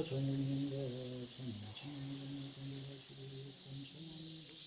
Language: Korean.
전인과 전천하시고 본천하시고